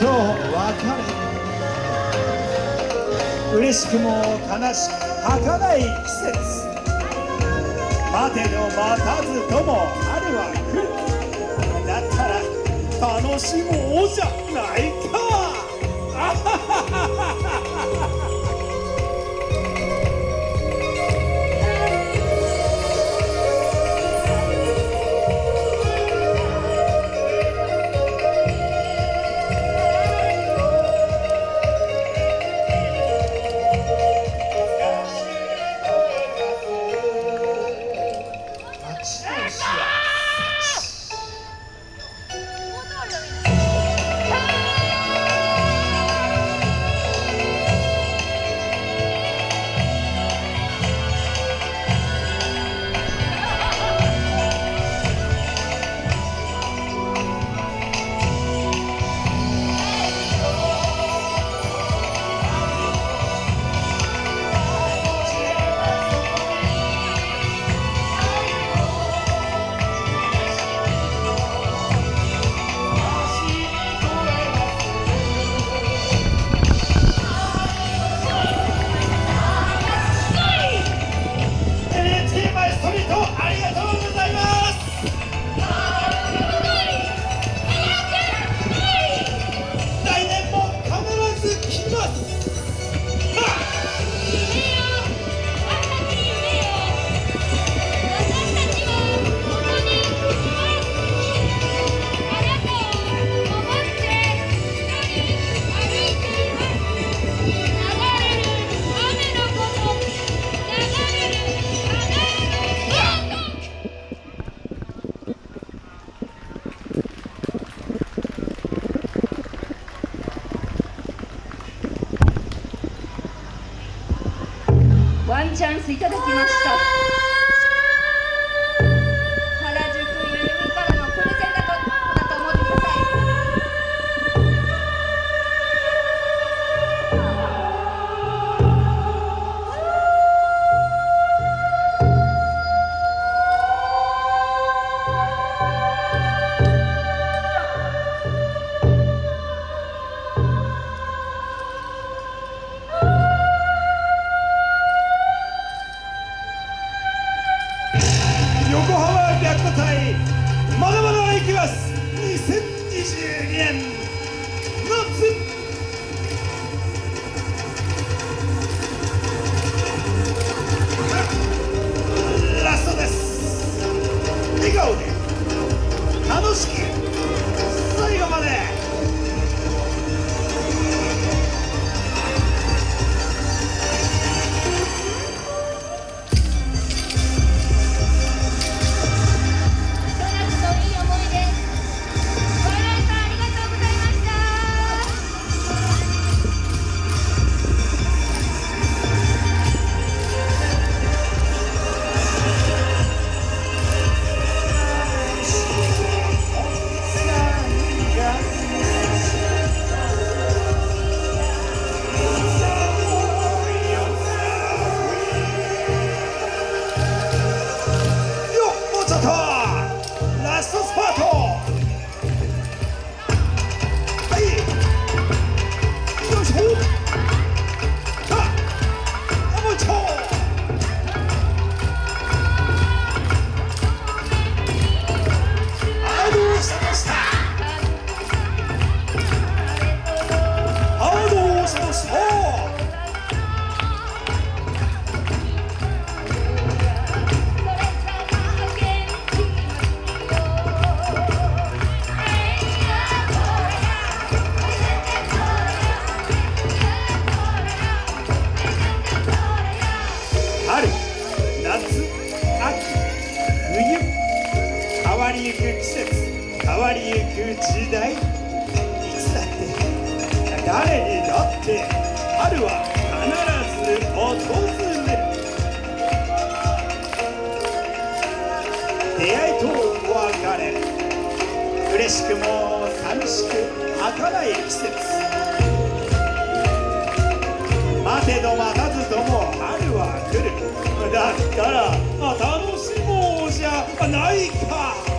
と別れ嬉しくも悲しく儚い季節待てど待たずとも春は来るだったら楽しもうじゃないか。チャンスいただきました。わりゆく季節変わりゆく時代いつだって誰にだって春は必ず訪れる出会いと別れ嬉しくも寂しく儚い季節待てど待たずとも春は来る。だったら楽しもうじゃないか。